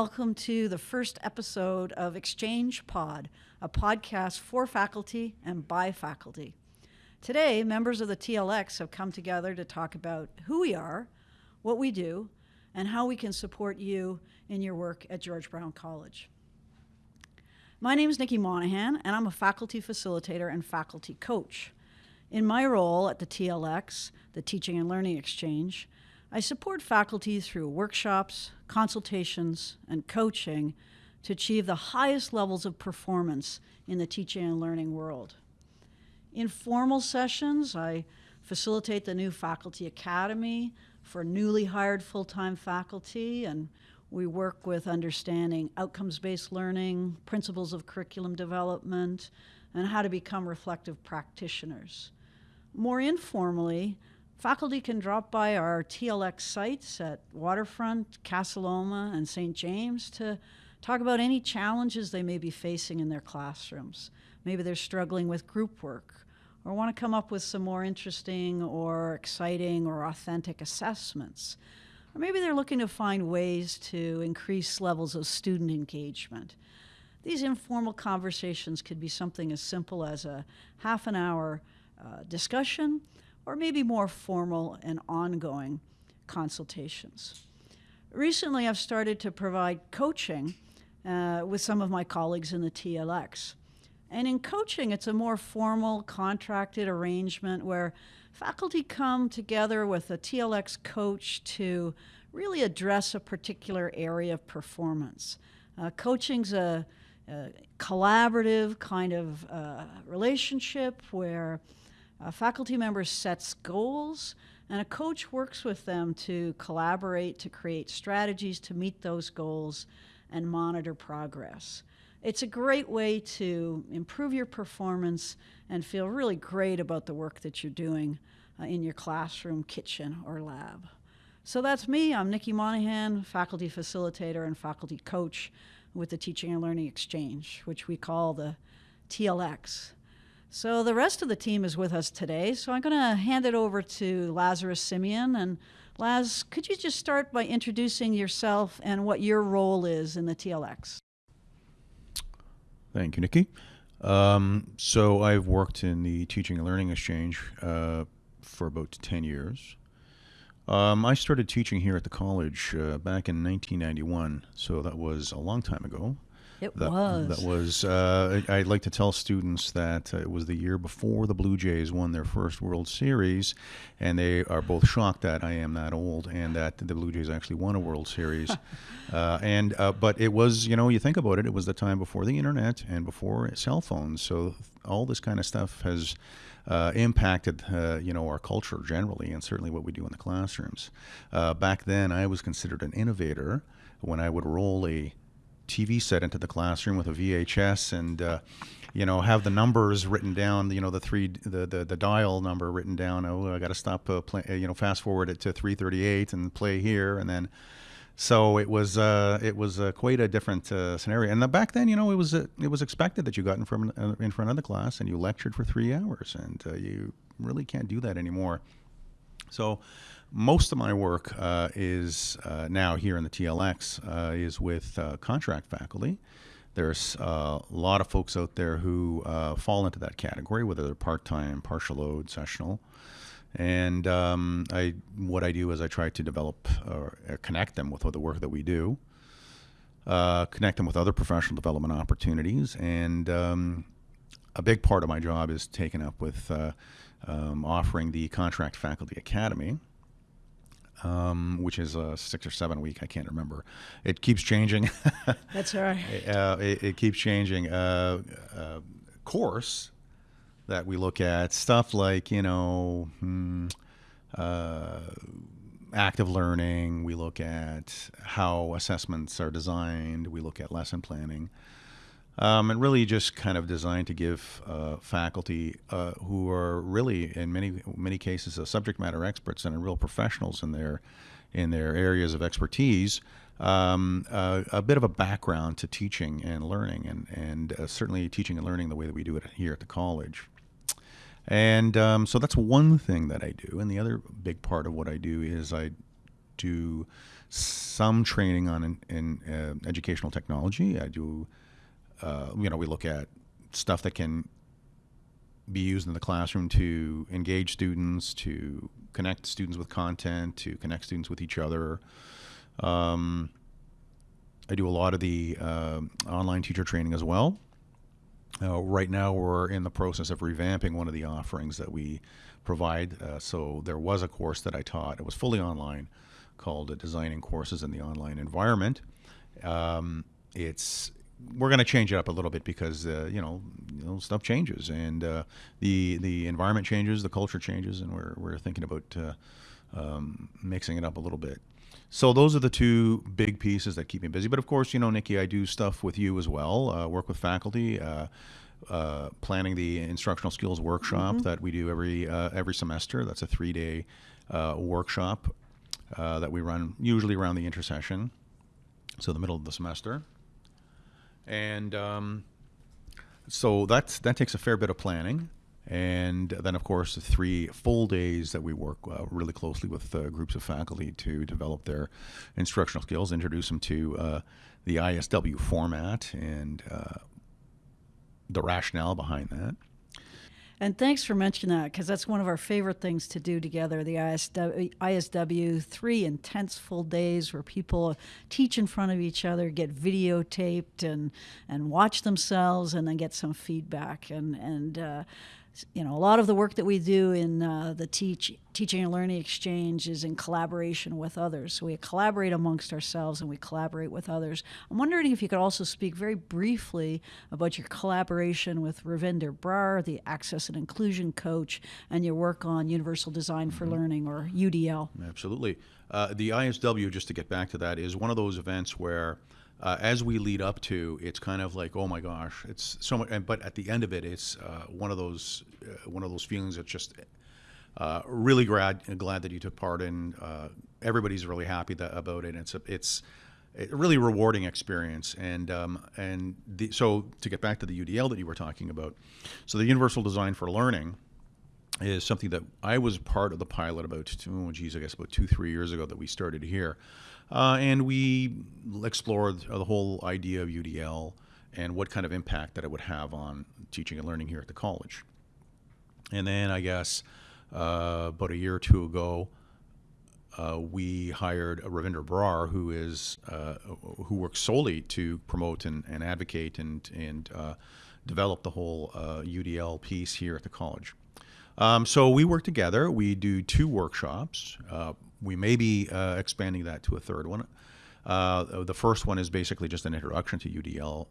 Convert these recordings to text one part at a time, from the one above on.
Welcome to the first episode of Exchange Pod, a podcast for faculty and by faculty. Today, members of the TLX have come together to talk about who we are, what we do, and how we can support you in your work at George Brown College. My name is Nikki Monahan, and I'm a faculty facilitator and faculty coach. In my role at the TLX, the Teaching and Learning Exchange, I support faculty through workshops, consultations, and coaching to achieve the highest levels of performance in the teaching and learning world. In formal sessions, I facilitate the new Faculty Academy for newly hired full-time faculty, and we work with understanding outcomes-based learning, principles of curriculum development, and how to become reflective practitioners. More informally, Faculty can drop by our TLX sites at Waterfront, Casa Loma, and St. James to talk about any challenges they may be facing in their classrooms. Maybe they're struggling with group work or want to come up with some more interesting or exciting or authentic assessments. Or maybe they're looking to find ways to increase levels of student engagement. These informal conversations could be something as simple as a half an hour uh, discussion or maybe more formal and ongoing consultations. Recently, I've started to provide coaching uh, with some of my colleagues in the TLX. And in coaching, it's a more formal, contracted arrangement where faculty come together with a TLX coach to really address a particular area of performance. Uh, coaching's a, a, collaborative kind of uh, relationship where a faculty member sets goals, and a coach works with them to collaborate to create strategies to meet those goals and monitor progress. It's a great way to improve your performance and feel really great about the work that you're doing uh, in your classroom, kitchen, or lab. So that's me. I'm Nikki Monahan, faculty facilitator and faculty coach with the Teaching and Learning Exchange, which we call the TLX. So the rest of the team is with us today. So I'm going to hand it over to Lazarus Simeon. And Laz, could you just start by introducing yourself and what your role is in the TLX? Thank you, Nikki. Um, so I've worked in the Teaching and Learning Exchange uh, for about 10 years. Um, I started teaching here at the college uh, back in 1991, so that was a long time ago. It that, was. That was. Uh, I, would like to tell students that uh, it was the year before the Blue Jays won their first World Series, and they are both shocked that I am that old and that the Blue Jays actually won a World Series. uh, and uh, but it was, you know, you think about it, it was the time before the internet and before cell phones. So all this kind of stuff has. Uh, impacted uh, you know our culture generally and certainly what we do in the classrooms. Uh, back then, I was considered an innovator when I would roll a TV set into the classroom with a VHS and uh, you know have the numbers written down you know the three the the, the dial number written down. Oh I got to stop uh, play, you know fast forward it to 338 and play here and then so it was uh, it was uh, quite a different uh, scenario. And back then you know it was uh, it was expected that you got in front in front of the class and you lectured for three hours and you really can't do that anymore. So most of my work uh, is uh, now here in the TLX uh, is with uh, contract faculty. There's uh, a lot of folks out there who uh, fall into that category, whether they're part-time, partial load, sessional. And um, I, what I do is I try to develop or connect them with the work that we do, connect them with other professional development opportunities, and um, a big part of my job is taken up with um, offering the Contract Faculty Academy, um, which is a six or seven week. I can't remember. It keeps changing. That's right. Uh, it, it, keeps changing. Uh, uh, course that we look at stuff like you know hmm, uh, active learning. We look at how assessments are designed. We look at lesson planning. Um, and really just kind of designed to give uh, faculty uh, who are really, in many many cases, subject matter experts and real professionals in their in their areas of expertise, um, uh, a bit of a background to teaching and learning, and and uh, certainly teaching and learning the way that we do it here at the college. And um, so that's one thing that I do, and the other big part of what I do is I do some training on in, in uh, educational technology. I do, uh, you know, we look at stuff that can be used in the classroom to engage students, to connect students with content, to connect students with each other. Um, I do a lot of the uh, online teacher training as well. Uh, right now, we're in the process of revamping one of the offerings that we provide. Uh, so there was a course that I taught. It was fully online, called "Designing Courses in the Online Environment." Um, it's we're going to change it up a little bit because uh, you, know, you know stuff changes and uh, the the environment changes, the culture changes, and we're we're thinking about uh, um, mixing it up a little bit. So those are the two big pieces that keep me busy. But of course, you know, Nikki, I do stuff with you as well. Uh, work with faculty. Uh, uh, planning the instructional skills workshop mm-hmm. that we do every every semester. That's a three day workshop that we run usually around the intersession, so the middle of the semester and um, so that's that takes a fair bit of planning. And then, of course, the three full days that we work uh, really closely with uh, groups of faculty to develop their instructional skills, introduce them to uh, the ISW format and uh, the rationale behind that. And thanks for mentioning that because that's one of our favorite things to do together. The ISW, ISW, three intense full days where people teach in front of each other, get videotaped, and and watch themselves, and then get some feedback. And and uh, you know, a lot of the work that we do in uh, the teach, teaching and learning exchange is in collaboration with others. So we collaborate amongst ourselves and we collaborate with others. I'm wondering if you could also speak very briefly about your collaboration with Ravinder Brar, the Access and Inclusion Coach, and your work on Universal Design for mm-hmm. Learning, or UDL. Absolutely. Uh, the ISW, just to get back to that, is one of those events where uh, as we lead up to, it's kind of like, oh my gosh, it's so much. And, but at the end of it, it's uh, one of those uh, one of those feelings that's just uh, really glad glad that you took part in. Uh, everybody's really happy that, about it. It's a, it's a really rewarding experience. And um, and the, so to get back to the UDL that you were talking about, so the Universal Design for Learning is something that I was part of the pilot about, oh geez, I guess about two three years ago that we started here. Uh, and we explored the whole idea of UDL and what kind of impact that it would have on teaching and learning here at the college. And then I guess uh, about a year or two ago, uh, we hired a Ravinder Brar, who is uh, who works solely to promote and, and advocate and and uh, develop the whole UDL uh, piece here at the college. Um, so we work together. We do two workshops we may be uh, expanding that to a third one. Uh, the first one is basically just an introduction to UDL,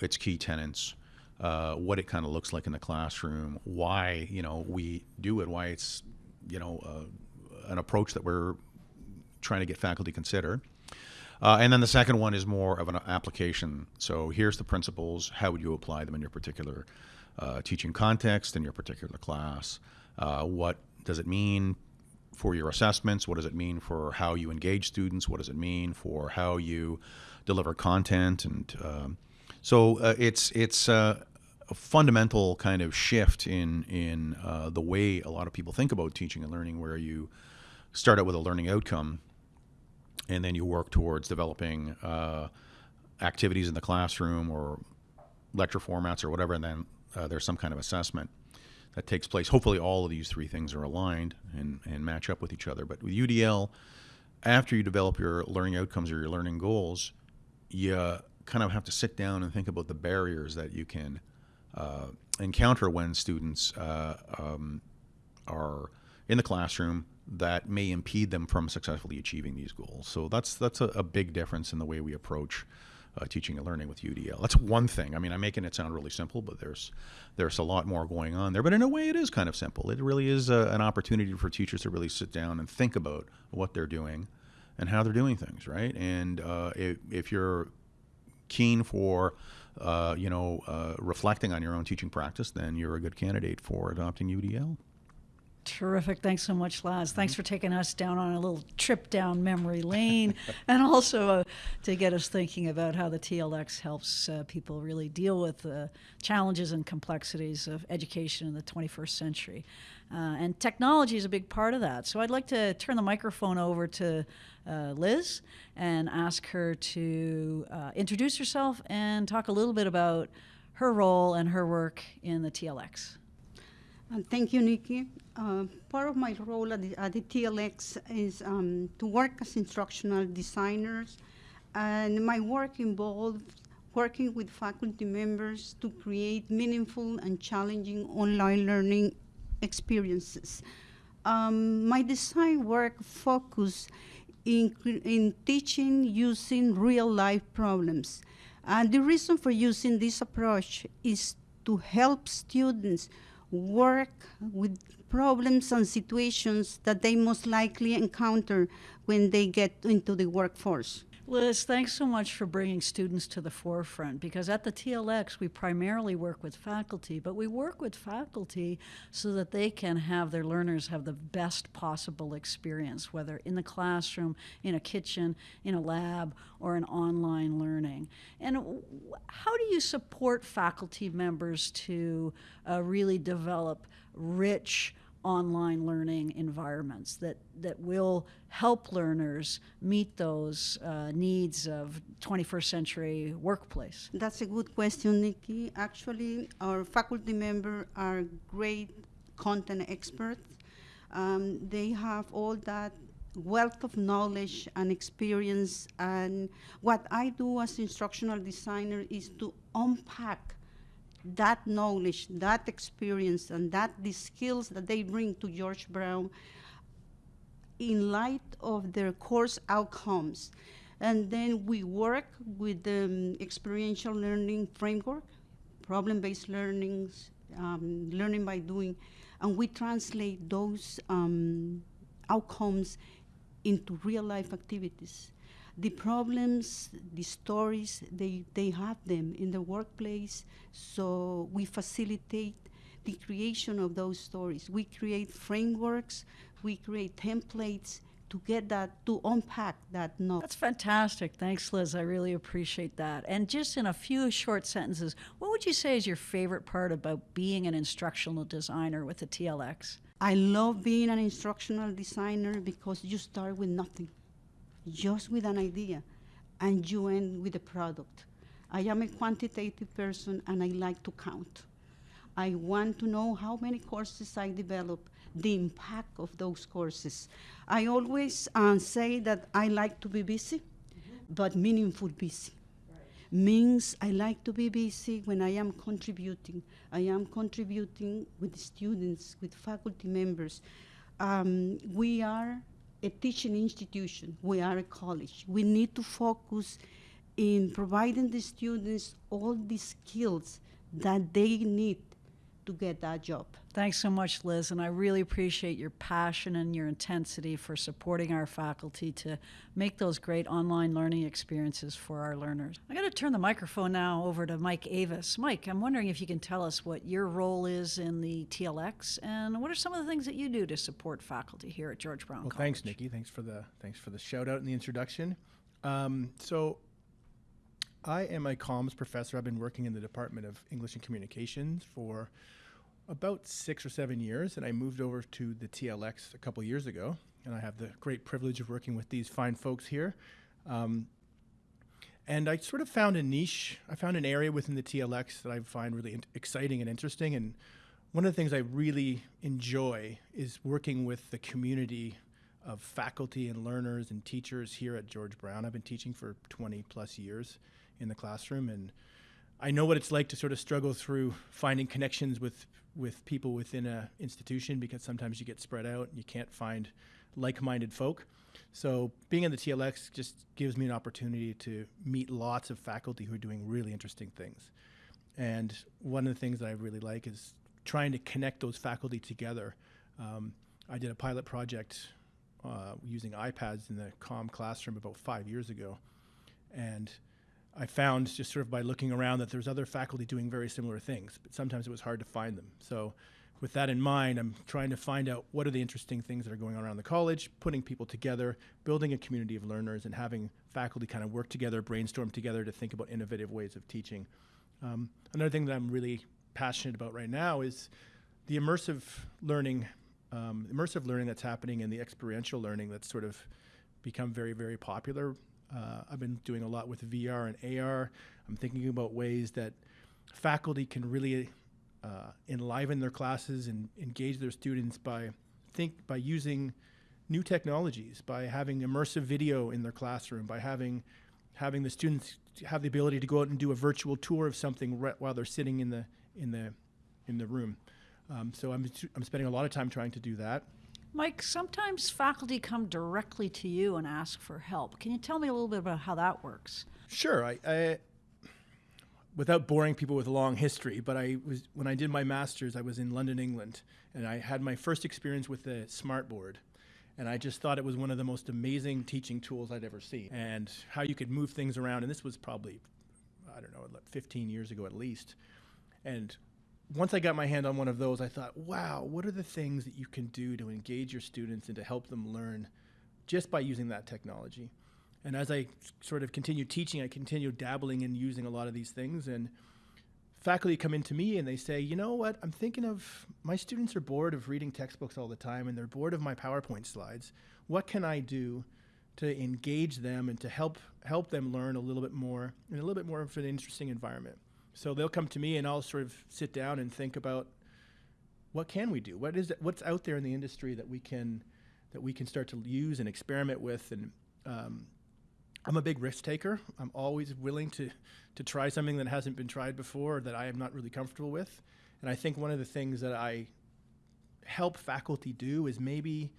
its key tenets, uh, what it kind of looks like in the classroom, why you know we do it, why it's you know uh, an approach that we're trying to get faculty consider. Uh, and then the second one is more of an application. So here's the principles. How would you apply them in your particular uh, teaching context in your particular class? what does it mean for your assessments? What does it mean for how you engage students? What does it mean for how you deliver content? And um, so uh, it's it's uh, a fundamental kind of shift in in uh, the way a lot of people think about teaching and learning, where you start out with a learning outcome, and then you work towards developing uh, activities in the classroom or lecture formats or whatever, and then uh, there's some kind of assessment that takes place. Hopefully, all of these three things are aligned and, and match up with each other. But with UDL, after you develop your learning outcomes or your learning goals, you kind of have to sit down and think about the barriers that you can uh, encounter when students uh, um, are in the classroom that may impede them from successfully achieving these goals. So that's that's a, a big difference in the way we approach uh, teaching and learning with UDL. That's one thing. I mean, I'm making it sound really simple, but there's there's a lot more going on there. But in a way, it is kind of simple. It really is a, an opportunity for teachers to really sit down and think about what they're doing and how they're doing things, right? And uh, if, if you're keen for uh, you know, uh, reflecting on your own teaching practice, then you're a good candidate for adopting UDL. Terrific. Thanks so much, Laz. Thanks for taking us down on a little trip down memory lane and also uh, to get us thinking about how the TLX helps uh, people really deal with the challenges and complexities of education in the 21st century. Uh, and technology is a big part of that. So I'd like to turn the microphone over to uh, Liz and ask her to uh, introduce herself and talk a little bit about her role and her work in the TLX. Uh, thank you, Nikki. Uh, part of my role at the, at the TLX is um, to work as instructional designers, and my work involves working with faculty members to create meaningful and challenging online learning experiences. Um, my design work focus in, in teaching using real life problems. And the reason for using this approach is to help students work with problems and situations that they most likely encounter when they get into the workforce. Liz, thanks so much for bringing students to the forefront because at the TLX we primarily work with faculty, but we work with faculty so that they can have their learners have the best possible experience, whether in the classroom, in a kitchen, in a lab, or in online learning. And how do you support faculty members to uh, really develop rich, online learning environments that, that will help learners meet those uh, needs of 21st century workplace? That's a good question, Nikki. Actually, our faculty members are great content experts. Um, they have all that wealth of knowledge and experience and what I do as instructional designer is to unpack that knowledge, that experience, and that the skills that they bring to George Brown in light of their course outcomes. And then we work with the um, experiential learning framework, problem-based learnings, um, learning by doing, and we translate those um, outcomes into real-life activities the problems, the stories, they, they have them in the workplace. So we facilitate the creation of those stories. We create frameworks, we create templates to get that, to unpack that knowledge. That's fantastic. Thanks, Liz. I really appreciate that. And just in a few short sentences, what would you say is your favorite part about being an instructional designer with the TLX? I love being an instructional designer because you start with nothing just with an idea and you end with a product. I am a quantitative person and I like to count. I want to know how many courses I develop, the impact of those courses. I always uh, say that I like to be busy, mm-hmm. but meaningful busy. Means I like to be busy when I am contributing. I am contributing with students, with faculty members. Um, we are a teaching institution. We are a college. We need to focus in providing the students all the skills that they need to get that job. Thanks so much, Liz, and I really appreciate your passion and your intensity for supporting our faculty to make those great online learning experiences for our learners. I'm going to turn the microphone now over to Mike Avis. Mike, I'm wondering if you can tell us what your role is in the TLX and what are some of the things that you do to support faculty here at George Brown well, College. thanks, Nikki. Thanks for the thanks for the shout out and the introduction. Um, so I am a comms professor. I've been working in the Department of English and Communications for about six or seven years, and I moved over to the TLX a couple years ago, and I have the great privilege of working with these fine folks here. Um, and I sort of found a niche. I found an area within the TLX that I find really in- exciting and interesting. And one of the things I really enjoy is working with the community of faculty and learners and teachers here at George Brown. I've been teaching for 20 plus years in the classroom, and I know what it's like to sort of struggle through finding connections with with people within an institution because sometimes you get spread out and you can't find like-minded folk. So being in the TLX just gives me an opportunity to meet lots of faculty who are doing really interesting things. And one of the things that I really like is trying to connect those faculty together. Um, I did a pilot project uh, using iPads in the COM classroom about five years ago, and I found just sort of by looking around that there's other faculty doing very similar things, but sometimes it was hard to find them. So with that in mind, I'm trying to find out what are the interesting things that are going on around the college, putting people together, building a community of learners, and having faculty kind of work together, brainstorm together to think about innovative ways of teaching. Um, another thing that I'm really passionate about right now is the immersive learning, um, immersive learning that's happening and the experiential learning that's sort of become very, very popular. Uh, I've been doing a lot with VR and AR. I'm thinking about ways that faculty can really uh, enliven their classes and engage their students by think by using new technologies, by having immersive video in their classroom, by having having the students have the ability to go out and do a virtual tour of something while they're sitting in the in the in the room. Um, so I'm I'm spending a lot of time trying to do that. Mike, sometimes faculty come directly to you and ask for help. Can you tell me a little bit about how that works? Sure. I, I without boring people with a long history, but I was when I did my masters, I was in London, England, and I had my first experience with the smartboard. And I just thought it was one of the most amazing teaching tools I'd ever seen. And how you could move things around. And this was probably, I don't know, 15 years ago at least. And once I got my hand on one of those, I thought, wow, what are the things that you can do to engage your students and to help them learn just by using that technology? And as I sort of continue teaching, I continue dabbling in using a lot of these things. And faculty come into me and they say, you know what, I'm thinking of my students are bored of reading textbooks all the time and they're bored of my PowerPoint slides. What can I do to engage them and to help help them learn a little bit more in a little bit more of an interesting environment? So they'll come to me and I'll sort of sit down and think about what can we do? What is it, what's out there in the industry that we can that we can start to use and experiment with and um, I'm a big risk taker. I'm always willing to to try something that hasn't been tried before that I am not really comfortable with. And I think one of the things that I help faculty do is maybe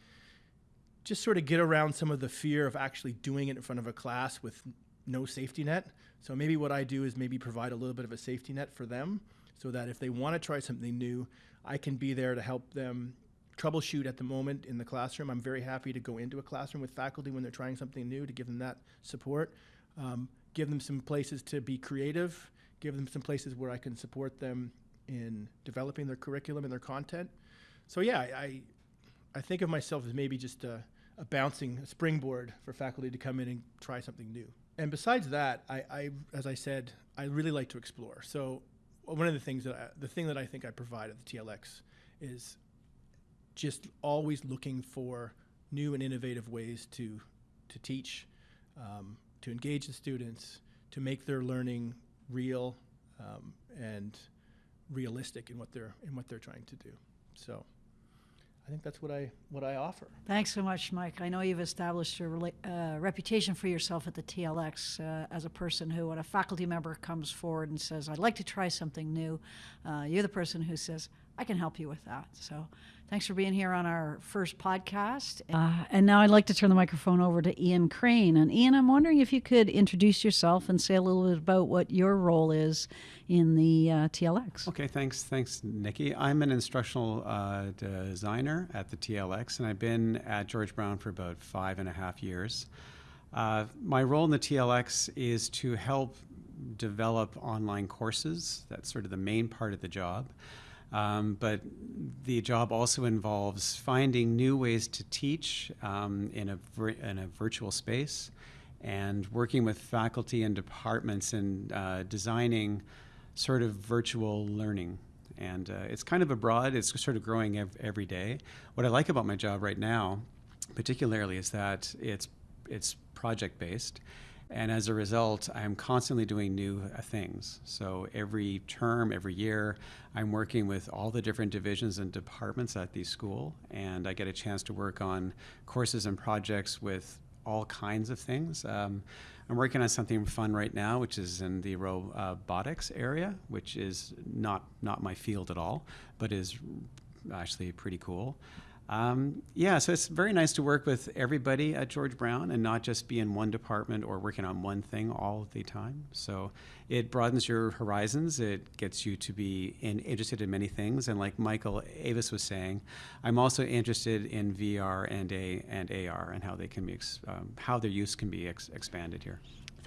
just sort of get around some of the fear of actually doing it in front of a class with no safety net. So maybe what I do is maybe provide a little bit of a safety net for them so that if they want to try something new, I can be there to help them troubleshoot at the moment in the classroom. I'm very happy to go into a classroom with faculty when they're trying something new to give them that support, um, give them some places to be creative, give them some places where I can support them in developing their curriculum and their content. So yeah, I, I think of myself as maybe just a, a bouncing a springboard for faculty to come in and try something new. And besides that, I, I, as I said, I really like to explore. So one of the things that I, the thing that I think I provide at the TLX is just always looking for new and innovative ways to to teach, um, to engage the students, to make their learning real um, and realistic in what they're in what they're trying to do. So. I think that's what I what I offer. Thanks so much, Mike. I know you've established a rela- uh, reputation for yourself at the TLX uh, as a person who, when a faculty member comes forward and says, "I'd like to try something new," uh, you're the person who says, "I can help you with that." So, thanks for being here on our first podcast. Uh, and now I'd like to turn the microphone over to Ian Crane. And Ian, I'm wondering if you could introduce yourself and say a little bit about what your role is in the uh, TLX. Okay, thanks, thanks, Nikki. I'm an instructional uh, designer at the TLX, and I've been at George Brown for about five and a half years. Uh, my role in the TLX is to help develop online courses. That's sort of the main part of the job. Um, but the job also involves finding new ways to teach um, in, a in a virtual space and working with faculty and departments in uh, designing sort of virtual learning. And uh, it's kind of a broad, it's sort of growing ev- every day. What I like about my job right now, particularly, is that it's, it's project based. And as a result, I'm constantly doing new uh, things. So every term, every year, I'm working with all the different divisions and departments at the school, and I get a chance to work on courses and projects with all kinds of things. Um, I'm working on something fun right now, which is in the robotics area, which is not not my field at all, but is actually pretty cool. Um, yeah, so it's very nice to work with everybody at George Brown and not just be in one department or working on one thing all the time. So it broadens your horizons. It gets you to be in, interested in many things. And like Michael Avis was saying, I'm also interested in VR and a and AR and how they can be um, how their use can be ex- expanded here.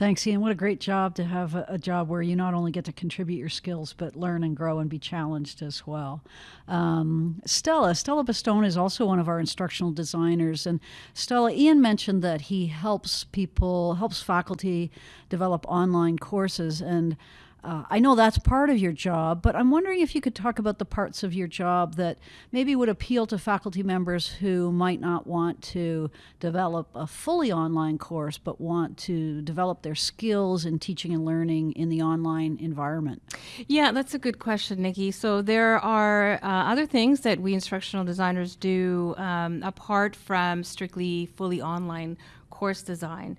Thanks, Ian. What a great job to have a, a, job where you not only get to contribute your skills, but learn and grow and be challenged as well. Um, Stella, Stella Bastone is also one of our instructional designers. And Stella, Ian mentioned that he helps people, helps faculty develop online courses. And uh, I know that's part of your job, but I'm wondering if you could talk about the parts of your job that maybe would appeal to faculty members who might not want to develop a fully online course, but want to develop their skills in teaching and learning in the online environment. Yeah, that's a good question, Nikki. So there are uh, other things that we instructional designers do um, apart from strictly fully online course design.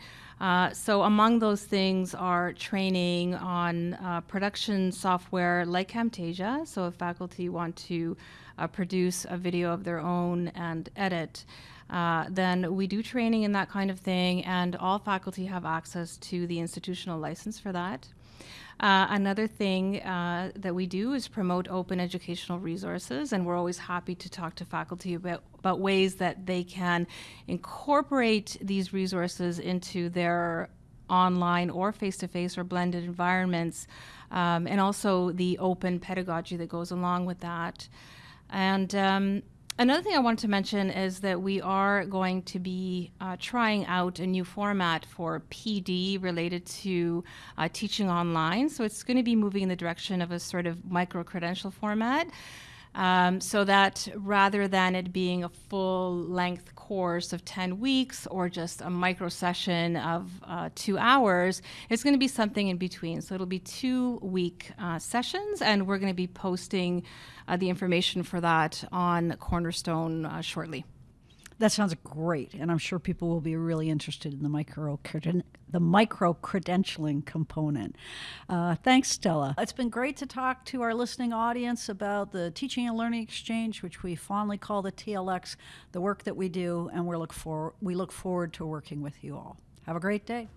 Uh, so among those things are training on uh, production software like Camtasia. So if faculty want to uh, produce a video of their own and edit, uh, then we do training in that kind of thing, and all faculty have access to the institutional license for that. Uh, another thing uh, that we do is promote open educational resources, and we're always happy to talk to faculty about, about ways that they can incorporate these resources into their online or face-to-face or blended environments, um, and also the open pedagogy that goes along with that. And um, Another thing I wanted to mention is that we are going to be uh, trying out a new format for PD related to uh, teaching online. So it's going to be moving in the direction of a sort of micro credential format. Um, so that rather than it being a full length course of 10 weeks or just a micro session of uh, two hours, it's going to be something in between. So it'll be two week uh, sessions, and we're going to be posting uh, the information for that on Cornerstone uh, shortly. That sounds great, and I'm sure people will be really interested in the micro the micro credentialing component. Uh, thanks, Stella. It's been great to talk to our listening audience about the Teaching and Learning Exchange, which we fondly call the TLX, the work that we do, and we look for we look forward to working with you all. Have a great day.